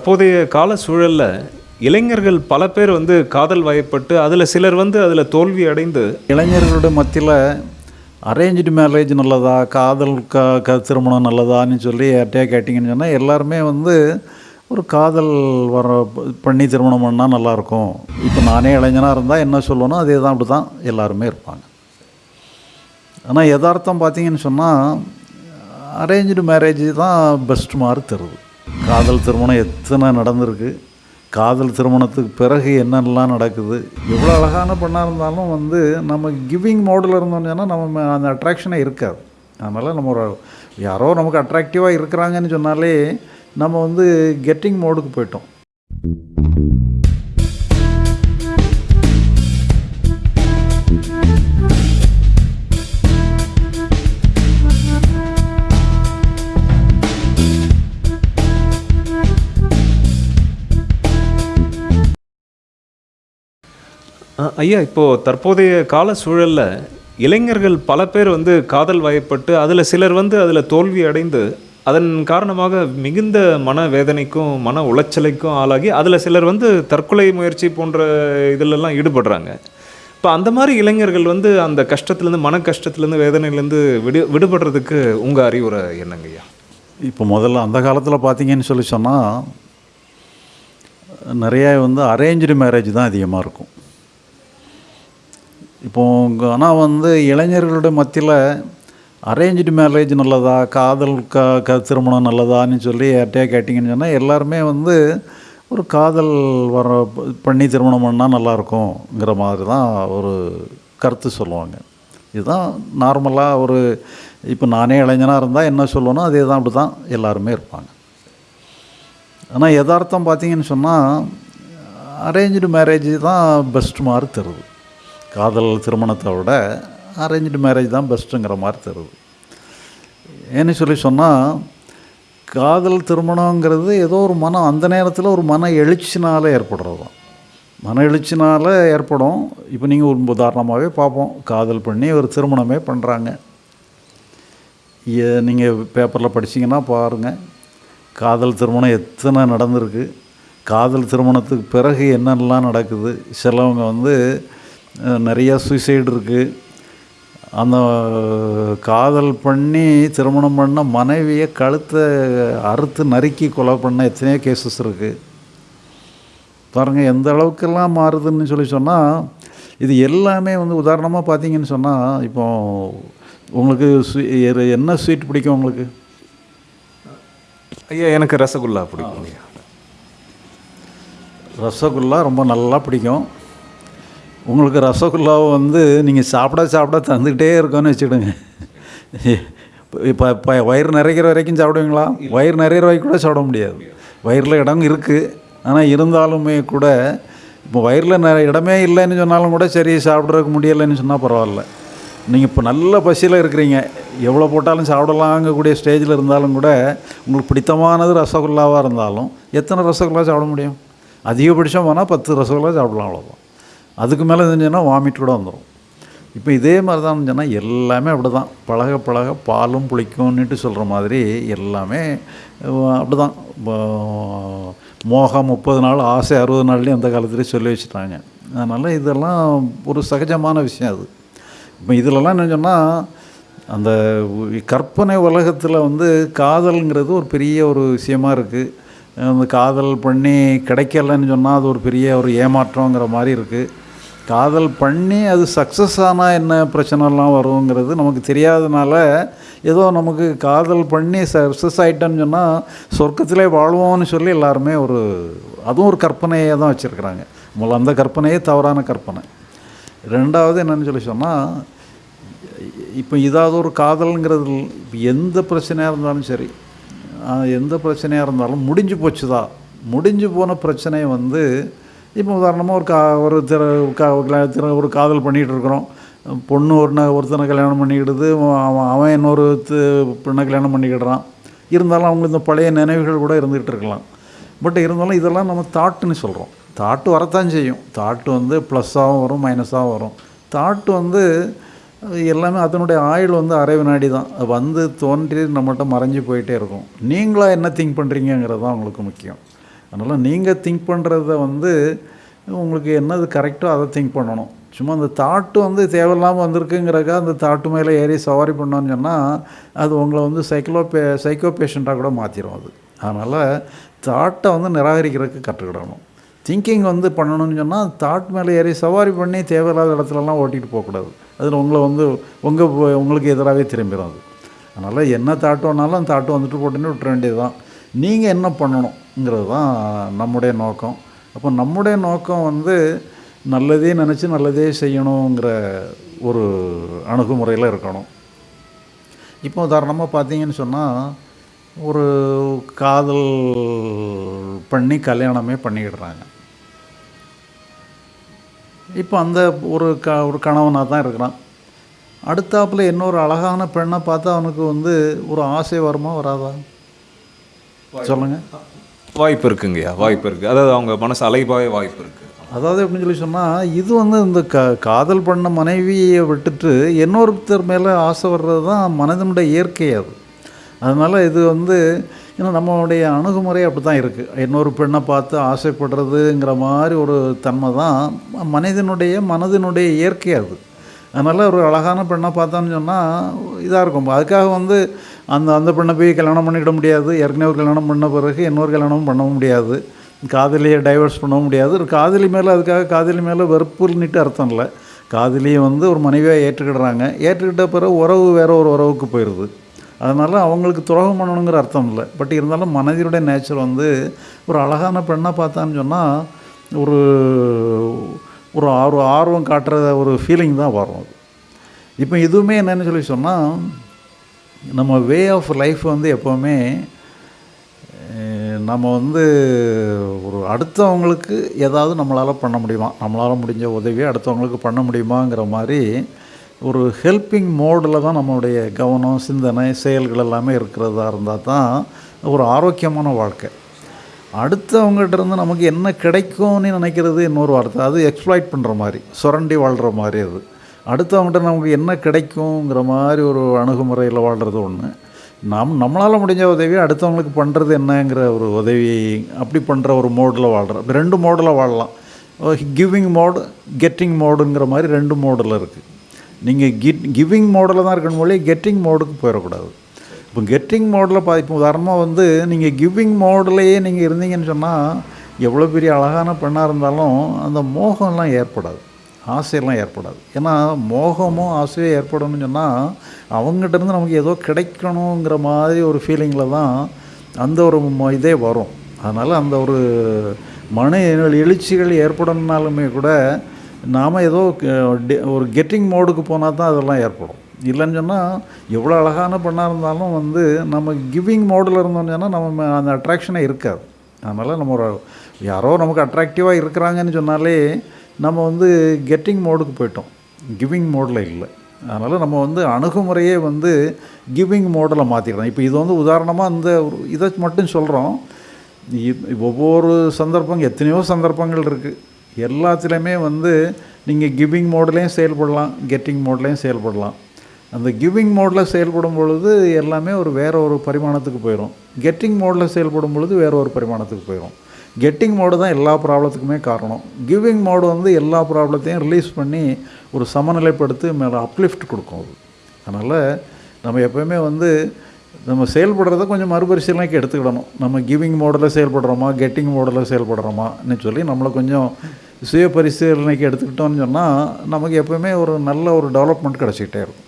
தற்போதைய கால சூழலில் இளைஞர்கள் பல பேர் வந்து காதல் வயப்பட்டு அதில் சிலர் வந்து அதில் தோல்வி அடைந்து இளைஞர்களோட மத்தியில் அரேஞ்சு மேரேஜ் நல்லதா காதல் க க திருமணம் நல்லதான்னு சொல்லி யார்கிட்டயா கேட்டிங்கன்னு சொன்னால் எல்லாருமே வந்து ஒரு காதல் வர பண்ணி திருமணம் பண்ணால் நல்லாயிருக்கும் இப்போ நானே இளைஞனாக இருந்தால் என்ன சொல்லணும் அதே தான் அப்படி தான் எல்லாருமே இருப்பாங்க. ஆனால் யதார்த்தம் பார்த்தீங்கன்னு சொன்னால் அரேஞ்சு மேரேஜ் தான் பெஸ்ட் மாதிரி தருது. காதல் திருமணம் எத்தனை நடந்திருக்கு? காதல் திருமணத்துக்கு பிறகு என்னெல்லாம் நடக்குது? எவ்வளோ அழகான பெண்ணாக இருந்தாலும் வந்து நம்ம கிவிங் மோடில் இருந்தோம்னா நம்ம அந்த அட்ராக்ஷனே இருக்காது. அதனால் நம்ம ஒரு யாரோ நமக்கு அட்ராக்டிவாக இருக்கிறாங்கன்னு சொன்னாலே நம்ம வந்து கெட்டிங் மோடுக்கு போயிட்டோம். ஐயா இப்போது தற்போதைய கால சூழலில் இளைஞர்கள் பல பேர் வந்து காதல் வயப்பட்டு அதில் சிலர் வந்து அதில் தோல்வி அடைந்து அதன் காரணமாக மிகுந்த மன வேதனைக்கும் மன உளைச்சலுக்கும் ஆளாகி அதில் சிலர் வந்து தற்கொலை முயற்சி போன்ற இதிலெல்லாம் ஈடுபடுறாங்க. இப்போ அந்த மாதிரி இளைஞர்கள் வந்து அந்த கஷ்டத்துலேருந்து மன கஷ்டத்துலேருந்து வேதனையிலேருந்து விடு விடுபடுறதுக்கு உங்கள் அறிவுரை என்னங்க ஐயா? இப்போ முதல்ல அந்த காலத்தில் பார்த்தீங்கன்னு சொல்லி சொன்னால் நிறைய வந்து அரேஞ்சு மேரேஜ் தான் அதிகமாக இருக்கும். இப்போது ஆனால் வந்து இளைஞர்களுடைய மத்தியில் அரேஞ்சு மேரேஜ் நல்லதா காதல் க க திருமணம் நல்லதான்னு சொல்லி யார்கிட்டயா கேட்டிங்கன்னு சொன்னால் எல்லாருமே வந்து ஒரு காதல் வர பண்ணி திருமணம் பண்ணால் நல்லாயிருக்குங்கிற மாதிரி தான் ஒரு கருத்து சொல்லுவாங்க. இதுதான் நார்மலாக ஒரு இப்போ நானே இளைஞனாக இருந்தால் என்ன சொல்லணும் அதே தான் அப்படி தான் எல்லாருமே இருப்பாங்க. ஆனால் யதார்த்தம் பார்த்தீங்கன்னு சொன்னால் அரேஞ்சு மேரேஜ் தான் பெஸ்ட் மாதிரி தருது. காதல் திருமணத்தை விட அரேஞ்சு மேரேஜ் தான் பெஸ்ட்டுங்கிற மாதிரி தருது ஏன்னு சொல்லி சொன்னால் காதல் திருமணங்கிறது ஏதோ ஒரு மனம் அந்த நேரத்தில் ஒரு மன எழுச்சினால் ஏற்படுறது தான் மன எழுச்சினால் ஏற்படும். இப்போ நீங்கள் ஒரு உதாரணமாகவே பார்ப்போம். காதல் பண்ணி ஒரு திருமணமே பண்ணுறாங்க நீங்கள் பேப்பரில் படிச்சிங்கன்னா பாருங்கள் காதல் திருமணம் எத்தனை நடந்திருக்கு. காதல் திருமணத்துக்கு பிறகு என்னென்னலாம் நடக்குது. சிலவங்க வந்து நிறைய சூசைடு இருக்குது அந்த காதல் பண்ணி திருமணம் பண்ண மனைவியை கழுத்தை அறுத்து நறுக்கி கொலை பண்ண எத்தனையோ கேசஸ் இருக்குது பாருங்கள் எந்த அளவுக்கெல்லாம் மாறுதுன்னு சொல்லி சொன்னால் இது எல்லாமே வந்து உதாரணமாக பார்த்தீங்கன்னு சொன்னால் இப்போ உங்களுக்கு என்ன ஸ்வீட் பிடிக்கும் உங்களுக்கு? ஐயா எனக்கு ரசகுல்லா பிடிக்கும் ஐயா. ரசகுல்லா ரொம்ப நல்லா பிடிக்கும். உங்களுக்கு ரசகுல்லாவை வந்து நீங்கள் சாப்பிட சாப்பிட தந்துக்கிட்டே இருக்கோன்னு வச்சுக்கிடுங்க. இப்போ இப்போ வயிறு நிறைக்கிற வரைக்கும் சாப்பிடுவீங்களா? வயிறு நிறையிற வரைக்கும் கூட சாப்பிட முடியாது. வயிறில் இடம் இருக்குது ஆனால் இருந்தாலுமே கூட இப்போ வயிறில் நிறைய இடமே இல்லைன்னு சொன்னாலும் கூட சரி சாப்பிட்றதுக்கு முடியலைன்னு சொன்னால் பரவாயில்ல. நீங்கள் இப்போ நல்ல பசியில் இருக்கிறீங்க. எவ்வளோ போட்டாலும் சாப்பிடலாங்கக்கூடிய ஸ்டேஜில் இருந்தாலும் கூட உங்களுக்கு பிடித்தமானது ரசகுல்லாவாக இருந்தாலும் எத்தனை ரசகுல்லா சாப்பிட முடியும்? அதிகபட்சம் போனால் பத்து ரசகுல்லா சாப்பிடலாம் அவ்வளோதான் அதுக்கு மேலே இருந்துச்சுன்னா வாமிட் கூட வந்துடும் இப்போ இதே மாதிரி தான் சொன்னால் எல்லாமே அப்படி தான். பழக பழக பாலும் புளிக்கும்னுட்டு சொல்கிற மாதிரி எல்லாமே அப்படி தான். மோகம் முப்பது நாள் ஆசை அறுபது நாள்லேயும் அந்த காலத்துலேயே சொல்லி வச்சுட்டாங்க. அதனால் இதெல்லாம் ஒரு சகஜமான விஷயம் அது. இப்போ இதிலலாம் என்ன சொன்னால் அந்த கற்பனை உலகத்தில் வந்து காதல்ங்கிறது ஒரு பெரிய ஒரு விஷயமா இருக்குது. அந்த காதல் பண்ணி கிடைக்கலன்னு சொன்னால் அது ஒரு பெரிய ஒரு ஏமாற்றங்கிற மாதிரி இருக்குது. காதல் பண்ணி அது சக்ஸஸ் ஆனால் என்ன பிரச்சனைலாம் வருங்கிறது நமக்கு தெரியாதனால ஏதோ நமக்கு காதல் பண்ணி சக்ஸஸ் ஆகிட்டோன்னு சொன்னால் சொர்க்கத்திலே வாழ்வோம்னு சொல்லி எல்லாருமே ஒரு அதுவும் ஒரு கற்பனையை தான் வச்சுருக்குறாங்க. முதல்ல அந்த கற்பனையே தவறான கற்பனை. ரெண்டாவது என்னன்னு சொல்லி சொன்னால் இப்போ இதாவது ஒரு காதல்ங்கிறது எந்த பிரச்சனையாக இருந்தாலும் சரி எந்த பிரச்சனையாக இருந்தாலும் முடிஞ்சு போச்சுதா? முடிஞ்சு போன பிரச்சனையை வந்து இப்போ உதாரணமாக ஒரு கா ஒரு திற கா- கா- திற- ஒரு காதல் பண்ணிகிட்டு இருக்கிறோம் பொண்ணு ஒரு ஒருத்தனை கல்யாணம் பண்ணிக்கிடுது அவன் அவன் இன்னொரு பெண்ணை கல்யாணம் பண்ணிக்கிடுறான். இருந்தாலும் அவங்களுக்கு இந்த பழைய நினைவுகள் கூட இருந்துகிட்டு இருக்கலாம் பட் இருந்தாலும் இதெல்லாம் நம்ம தாட்டுன்னு சொல்கிறோம் தாட்டு வரத்தான் செய்யும். தாட்டு வந்து ப்ளஸ்ஸாகவும் வரும் மைனஸாகவும் வரும். தாட்டு வந்து எல்லாமே அதனுடைய ஆயுள் வந்து அரை வினாடி தான். வந்து தோன்றி நம்மகிட்ட மறைஞ்சு போயிட்டே இருக்கும். நீங்களாக என்ன திங்க் பண்ணுறீங்கிறது தான் உங்களுக்கு முக்கியம். அதனால் நீங்கள் திங்க் பண்ணுறத வந்து உங்களுக்கு என்னது கரெக்டோ அதை திங்க் பண்ணணும். சும்மா அந்த தாட்டு வந்து தேவையில்லாமல் வந்திருக்குங்கிறக்கா அந்த தாட்டு மேலே ஏறி சவாரி பண்ணோன்னு சொன்னால் அது உங்களை வந்து சைக்கிளோ பே சைக்கோ பேஷண்ட்டாக கூட மாற்றிடும் அது. அதனால் தாட்டை வந்து நிராகரிக்கிறதுக்கு கற்றுக்கிடணும். திங்கிங் வந்து பண்ணணும்னு சொன்னால் தாட் மேலே ஏறி சவாரி பண்ணி தேவையில்லாத இடத்துலலாம் ஓட்டிகிட்டு போகக்கூடாது. அதில் உங்களை வந்து உங்கள் உங்களுக்கு எதிராகவே திரும்பிடும் அது. அதனால் என்ன தாட்டு வேணாலும் அந்த தாட்டு வந்துட்டு போட்டுன்னு விட்டுற வேண்டியது தான் நீங்கள் என்ன பண்ணணும்? பண்ணணுங்கிறது தான் நம்முடைய நோக்கம். அப்போ நம்முடைய நோக்கம் வந்து நல்லதே நினச்சி நல்லதே செய்யணுங்கிற ஒரு அணுகுமுறையில் இருக்கணும். இப்போ உதாரணமாக பார்த்தீங்கன்னு சொன்னால் ஒரு காதல் பண்ணி கல்யாணமே பண்ணிக்கிடுறாங்க. இப்போ அந்த ஒரு க ஒரு கணவனாக தான் இருக்கிறான். அடுத்தாப்புல இன்னொரு அழகான பெண்ணை பார்த்தா அவனுக்கு வந்து ஒரு ஆசை வருமா வராதா? சொல்லுங்கள் வாய்ப்பு இருக்குங்கய்யா வாய்ப்பு இருக்குது அதாவது அவங்க மனசு அலைபாய வாய்ப்பு இருக்குது அதாவது எப்படின்னு சொல்லி சொன்னால் இது வந்து இந்த க காதல் பண்ண மனைவியை விட்டுட்டு இன்னொருத்தர் மேலே ஆசை வர்றது தான் மனதனுடைய இயற்கை அது. அதனால் இது வந்து ஏன்னா நம்மளுடைய அணுகுமுறை அப்படி தான் இருக்குது இன்னொரு பெண்ணை பார்த்து ஆசைப்படுறதுங்கிற மாதிரி ஒரு தன்மை தான் மனிதனுடைய மனதினுடைய இயற்கை அது. அதனால் ஒரு அழகான பெண்ணை பார்த்தோன்னு சொன்னால் இதாக இருக்கும். அதுக்காக வந்து அந்த அந்த பெண்ணை போய் கல்யாணம் பண்ணிக்கிட முடியாது. ஏற்கனவே ஒரு கல்யாணம் பண்ண பிறகு இன்னொரு கல்யாணமும் பண்ண முடியாது. காதலியை டைவர்ஸ் பண்ணவும் முடியாது. ஒரு காதலி மேலே அதுக்காக காதலி மேலே வெறுப்புன்னுட்டு அர்த்தம் இல்லை. காதலியை வந்து ஒரு மனைவியாக ஏற்றுக்கிடுறாங்க. ஏற்றுக்கிட்ட பிறகு உறவு வேறு ஒரு உறவுக்கு போயிடுது அதனால் அவங்களுக்கு துரோகம் பண்ணணுங்கிற அர்த்தம் இல்லை. பட் இருந்தாலும் மனைவியுடைய நேச்சர் வந்து ஒரு அழகான பெண்ணை பார்த்தான்னு சொன்னால் ஒரு ஒரு ஆர்வம் ஆர்வம் காட்டுற ஒரு ஃபீலிங் தான் வரும் அது. இப்போ இதுவுமே என்னென்னு சொல்லி சொன்னால் நம்ம வே ஆஃப் லைஃப் வந்து எப்போவுமே நம்ம வந்து ஒரு அடுத்தவங்களுக்கு ஏதாவது நம்மளால் பண்ண முடியுமா? நம்மளால் முடிஞ்ச உதவியை அடுத்தவங்களுக்கு பண்ண முடியுமாங்கிற மாதிரி ஒரு ஹெல்பிங் மோடில் தான் நம்மளுடைய கவனம் சிந்தனை செயல்கள் எல்லாமே இருக்கிறதா இருந்தால் தான் ஒரு ஆரோக்கியமான வாழ்க்கை. அடுத்தவங்ககிட்ட இருந்து நமக்கு என்ன கிடைக்கும்னு நினைக்கிறது இன்னொரு வார்த்தை அது எக்ஸ்ப்ளாய்ட் பண்ணுற மாதிரி சுரண்டி வாழ்கிற மாதிரி அது. அடுத்தவங்ககிட்ட நமக்கு என்ன கிடைக்குங்கிற மாதிரி ஒரு அணுகுமுறையில் வாழ்கிறது ஒன்று நாம் நம்மளால் முடிஞ்ச உதவி அடுத்தவங்களுக்கு பண்ணுறது என்னங்கிற ஒரு உதவி அப்படி பண்ணுற ஒரு மோடில் வாழ்கிறோம் ரெண்டு மோடில் வாழலாம். கிவிங் மோடு கெட்டிங் மோடுங்கிற மாதிரி ரெண்டு மோடில் இருக்குது நீங்கள் கிட் கிவிங் மோடில் தான் இருக்கணும் மொழி கெட்டிங் மோடுக்கு போயிடக்கூடாது. இப்போ கெட்டிங் மோடில் பா இப்போ உதாரணமாக வந்து நீங்கள் கிவிங் மோட்லேயே நீங்கள் இருந்தீங்கன்னு சொன்னால் எவ்வளோ பெரிய அழகான பெண்ணாக இருந்தாலும் அந்த மோகம்லாம் ஏற்படாது. ஆசையெல்லாம் ஏற்படாது. ஏன்னா மோகமும் ஆசையோ ஏற்படணும்னு சொன்னால் அவங்ககிட்ட இருந்து நமக்கு ஏதோ கிடைக்கணுங்கிற மாதிரி ஒரு ஃபீலிங்கில் தான் அந்த ஒரு இதே வரும். அதனால் அந்த ஒரு மன எழுச்சிகள் ஏற்படணுனாலுமே கூட நாம் ஏதோ ஒரு கெட்டிங் மோடுக்கு போனால் தான் அதெல்லாம் ஏற்படும். இல்லைன்னு சொன்னால் எவ்வளோ அழகான பண்ணாக இருந்தாலும் வந்து நம்ம கிவிங் மோடில் இருந்தோம்னு சொன்னால் நம்ம அந்த அட்ராக்ஷனே இருக்காது. அதனால் நம்ம ஒரு யாரோ நமக்கு அட்ராக்டிவாக இருக்கிறாங்கன்னு சொன்னாலே நம்ம வந்து கெட்டிங் மோடுக்கு போயிட்டோம். கிவிங் மோடில் இல்லை. அதனால் நம்ம வந்து அணுகுமுறையே வந்து கிவிங் மோடில் மாற்றிக்கிறோம் இப்போ இது வந்து உதாரணமாக இந்த இதை மட்டும் சொல்கிறோம் ஒவ்வொரு சந்தர்ப்பம் எத்தனையோ சந்தர்ப்பங்கள் இருக்குது எல்லாத்துலேயுமே வந்து நீங்கள் கிவிங் மோட்லேயும் செயல்படலாம் கெட்டிங் மோட்லேயும் செயல்படலாம். அந்த கிவிங் மோடில் செயல்படும் பொழுது எல்லாமே ஒரு வேற ஒரு பரிமாணத்துக்கு போயிடும் கெட்டிங் மோடில் செயல்படும் பொழுது வேற ஒரு பரிமாணத்துக்கு போயிடும் கெட்டிங் மோடு தான் எல்லா ப்ராப்ளத்துக்குமே காரணம். கிவிங் மோடு வந்து எல்லா ப்ராப்ளத்தையும் ரிலீஸ் பண்ணி ஒரு சமநிலைப்படுத்தி மேலே அப்லிஃப்ட் கொடுக்கும் அது. அதனால் நம்ம எப்போயுமே வந்து நம்ம செயல்படுறத கொஞ்சம் மறுபரிசீலனைக்கு எடுத்துக்கிடணும். நம்ம கிவிங் மோடில் செயல்படுறோமா கெட்டிங் மோடில் செயல்படுறோமான்னு சொல்லி நம்மளை கொஞ்சம் சுய பரிசீலனைக்கு எடுத்துக்கிட்டோம்னு சொன்னால் நமக்கு எப்போயுமே ஒரு நல்ல ஒரு டெவலப்மெண்ட் கிடச்சிக்கிட்டே இருக்கும்.